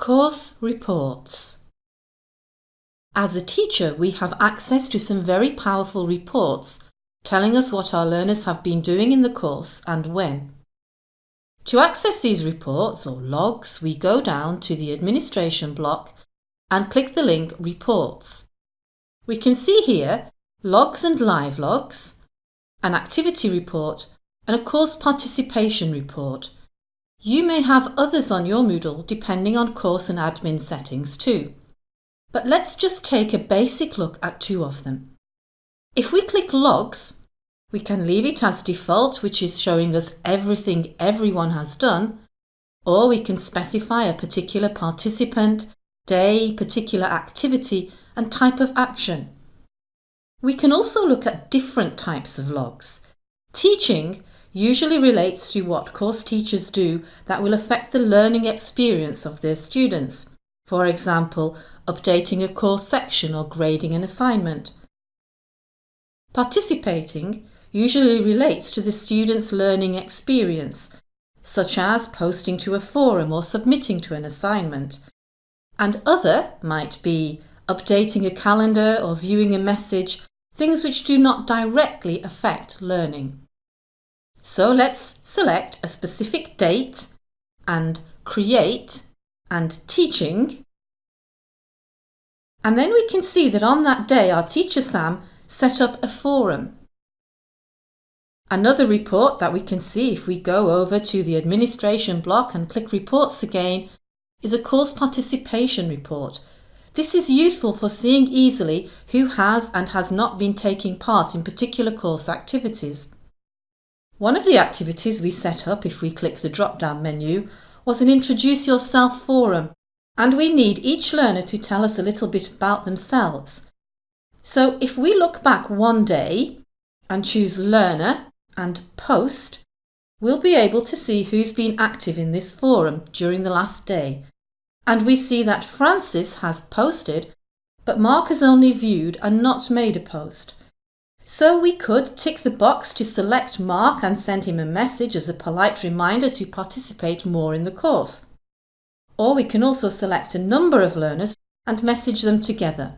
Course Reports As a teacher, we have access to some very powerful reports telling us what our learners have been doing in the course and when. To access these reports or logs, we go down to the administration block and click the link Reports. We can see here logs and live logs, an activity report and a course participation report you may have others on your Moodle depending on course and admin settings too. But let's just take a basic look at two of them. If we click Logs, we can leave it as default which is showing us everything everyone has done or we can specify a particular participant, day, particular activity and type of action. We can also look at different types of logs. Teaching usually relates to what course teachers do that will affect the learning experience of their students. For example, updating a course section or grading an assignment. Participating usually relates to the student's learning experience, such as posting to a forum or submitting to an assignment. And other might be updating a calendar or viewing a message, things which do not directly affect learning. So let's select a specific date and create and teaching. And then we can see that on that day our teacher Sam set up a forum. Another report that we can see if we go over to the administration block and click reports again is a course participation report. This is useful for seeing easily who has and has not been taking part in particular course activities. One of the activities we set up if we click the drop-down menu was an Introduce Yourself forum and we need each learner to tell us a little bit about themselves. So if we look back one day and choose Learner and Post, we'll be able to see who's been active in this forum during the last day. And we see that Francis has posted, but Mark has only viewed and not made a post. So we could tick the box to select Mark and send him a message as a polite reminder to participate more in the course. Or we can also select a number of learners and message them together.